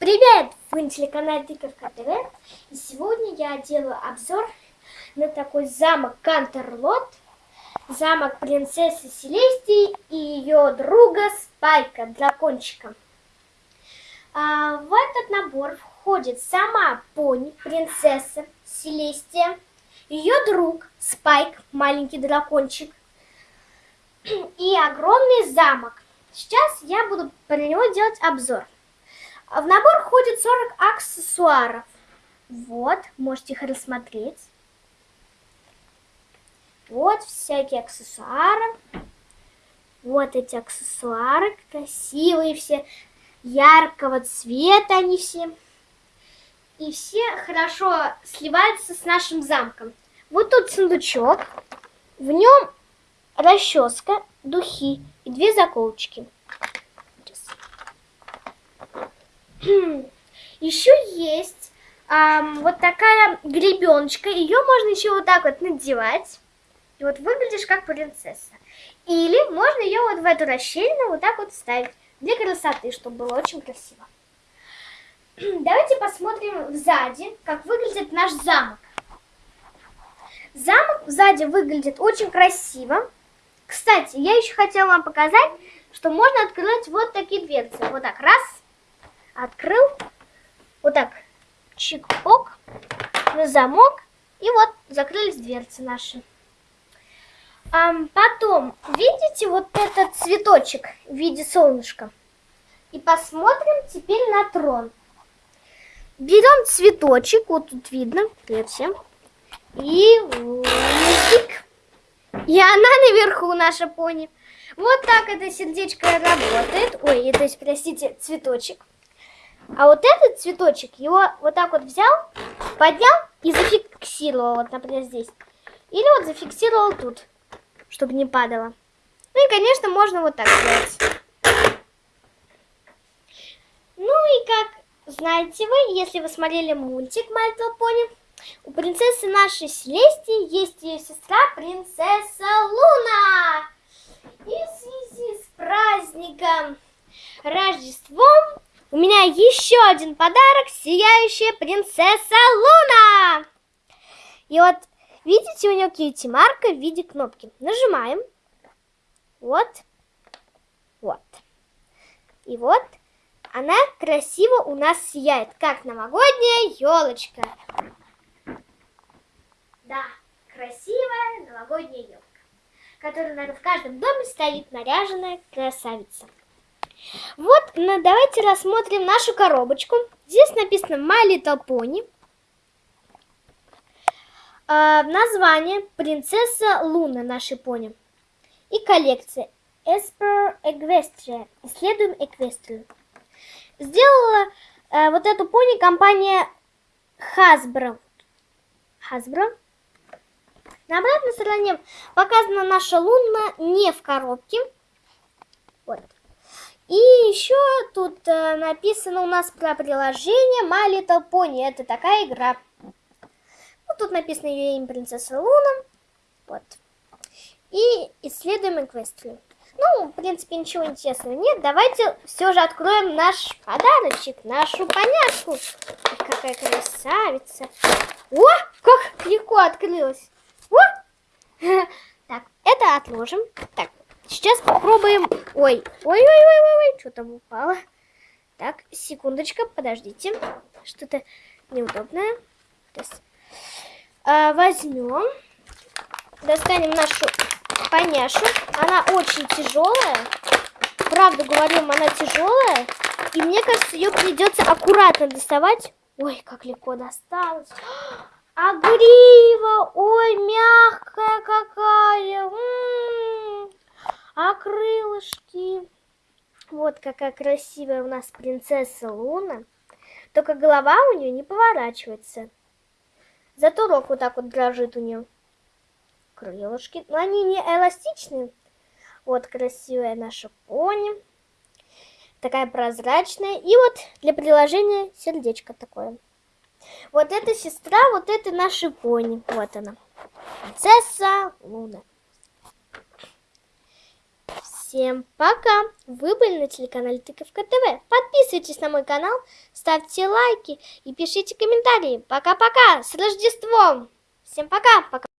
Привет! Вы на телеканале Тыковка ТВ. И сегодня я делаю обзор на такой замок Кантерлот. Замок принцессы Селестии и ее друга Спайка, дракончика. А, в этот набор входит сама пони, принцесса Селестия, ее друг Спайк, маленький дракончик, и огромный замок. Сейчас я буду про него делать обзор. В набор входит 40 аксессуаров. Вот, можете их рассмотреть. Вот всякие аксессуары. Вот эти аксессуары красивые все, яркого цвета они все. И все хорошо сливаются с нашим замком. Вот тут сундучок. В нем расческа, духи и две заколочки. Еще есть эм, вот такая гребеночка. Ее можно еще вот так вот надевать. И вот выглядишь как принцесса. Или можно ее вот в эту расщелину вот так вот ставить. Для красоты, чтобы было очень красиво. Давайте посмотрим сзади, как выглядит наш замок. Замок сзади выглядит очень красиво. Кстати, я еще хотела вам показать, что можно открыть вот такие дверцы. Вот так, раз, открыл, вот так, чик-пок, на замок, и вот закрылись дверцы наши. А потом, видите вот этот цветочек в виде солнышка? И посмотрим теперь на трон. Берем цветочек, вот тут видно, видите, и листик. И она наверху, наша пони. Вот так это сердечко работает. Ой, это, простите, цветочек. А вот этот цветочек, его вот так вот взял, поднял и зафиксировал, вот, например, здесь. Или вот зафиксировал тут, чтобы не падало. Ну и, конечно, можно вот так сделать. Ну и как знаете вы, если вы смотрели мультик My Little у принцессы нашей Селестии есть ее сестра, принцесса Луна. И в связи с праздником Рождеством у меня еще один подарок, сияющая принцесса Луна. И вот, видите, у нее кьюти марка в виде кнопки. Нажимаем. Вот. Вот. И вот она красиво у нас сияет, как новогодняя елочка. Да, красивая новогодняя елка, которая, наверное, в каждом доме стоит наряженная красавица. Вот, ну, давайте рассмотрим нашу коробочку. Здесь написано My Little Pony. Э, название Принцесса Луна нашей пони. И коллекция Esper Equestria. Исследуем Эквестрию. Сделала э, вот эту пони компания Hasbro. Hasbro. На обратной стороне показана наша луна не в коробке. Вот. И еще тут э, написано у нас про приложение My Little Pony. Это такая игра. Ну, тут написано ее имя принцесса Луна. Вот. И исследуем Эквестрию. Ну, в принципе, ничего интересного нет. Давайте все же откроем наш подарочек, нашу поняшку. Какая красавица. О, как легко открылась. Так, это отложим. Так, сейчас попробуем... Ой, ой-ой-ой-ой, что там упало? Так, секундочка, подождите. Что-то неудобное. А, возьмем, достанем нашу поняшу. Она очень тяжелая. Правду говорим, она тяжелая. И мне кажется, ее придется аккуратно доставать. Ой, как легко досталось. А грива, ой, мягкая какая. М -м -м. А крылышки. Вот какая красивая у нас принцесса Луна. Только голова у нее не поворачивается. Зато рог вот так вот дрожит у нее. Крылышки. Но они не эластичные. Вот красивая наша пони. Такая прозрачная. И вот для приложения сердечко такое. Вот эта сестра, вот это наши пони. Вот она. Принцесса Луна. Всем пока! Вы были на телеканале Тыковка ТВ. Подписывайтесь на мой канал, ставьте лайки и пишите комментарии. Пока-пока! С Рождеством! Всем пока! Пока!